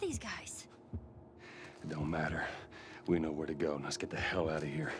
are these guys? It don't matter. We know where to go. Let's get the hell out of here.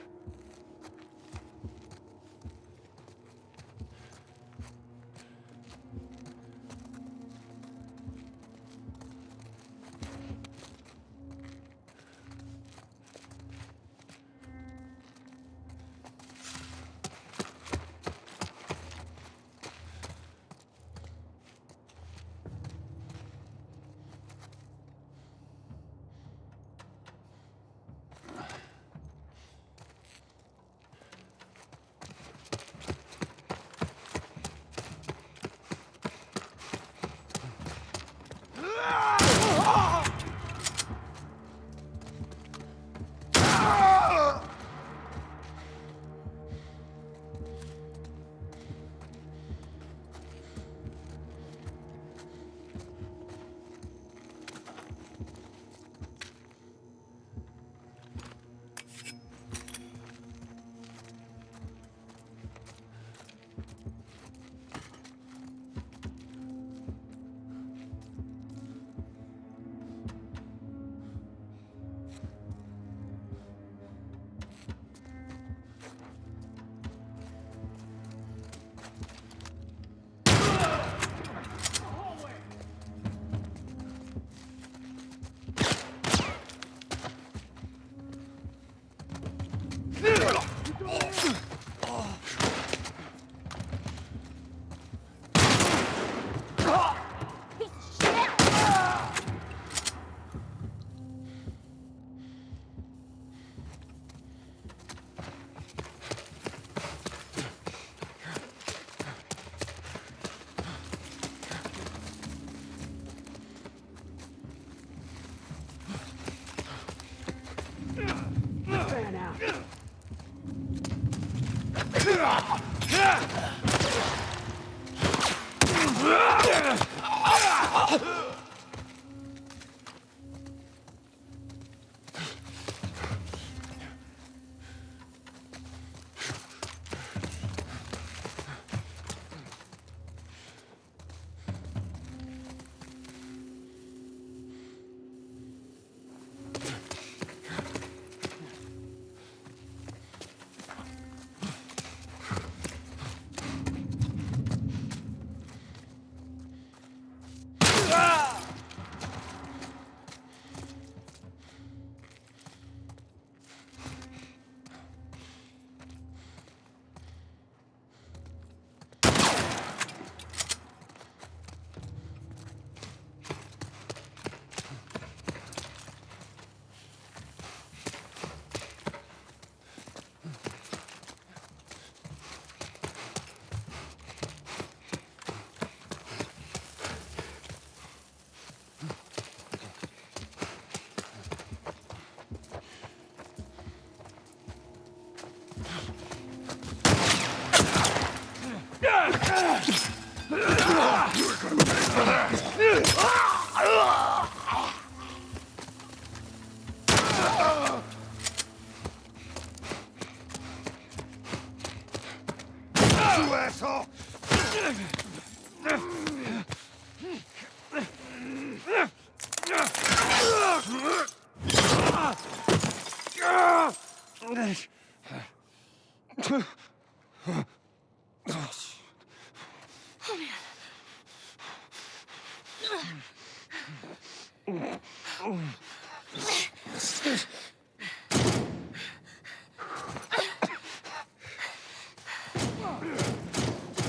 Ah! Oh, you asshole!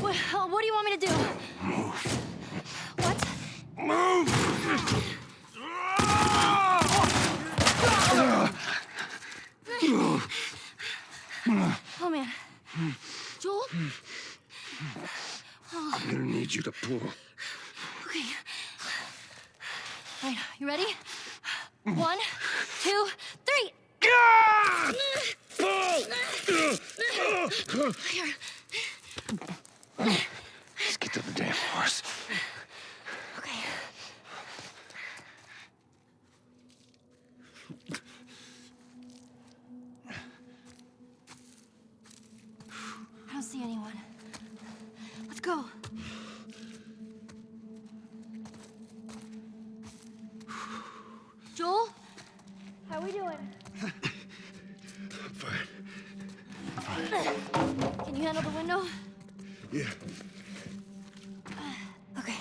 What, uh, what do you want me to do? What? Oh man. Joel? I'm gonna need you to pull. Okay. All right, you ready? One, two, three. Pull! Here. Let's get to the damn horse. Okay. I don't see anyone. Let's go. Joel? How are we doing? I'm fine. Fine. Can you handle the window? Yeah. Okay.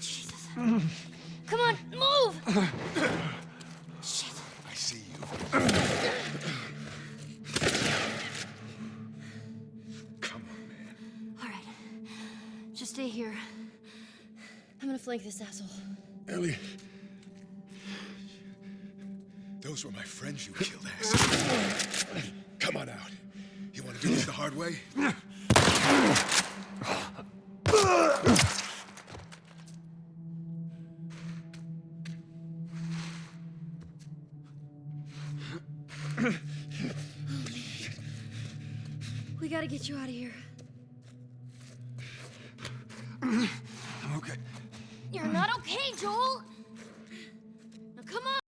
Jesus. Come on, move! Shit. I see you. Come on, man. All right. Just stay here. Flank this asshole. Ellie. Those were my friends you killed, ass. Come on out. You want to do this the hard way? We gotta get you out of here. You're not okay, Joel!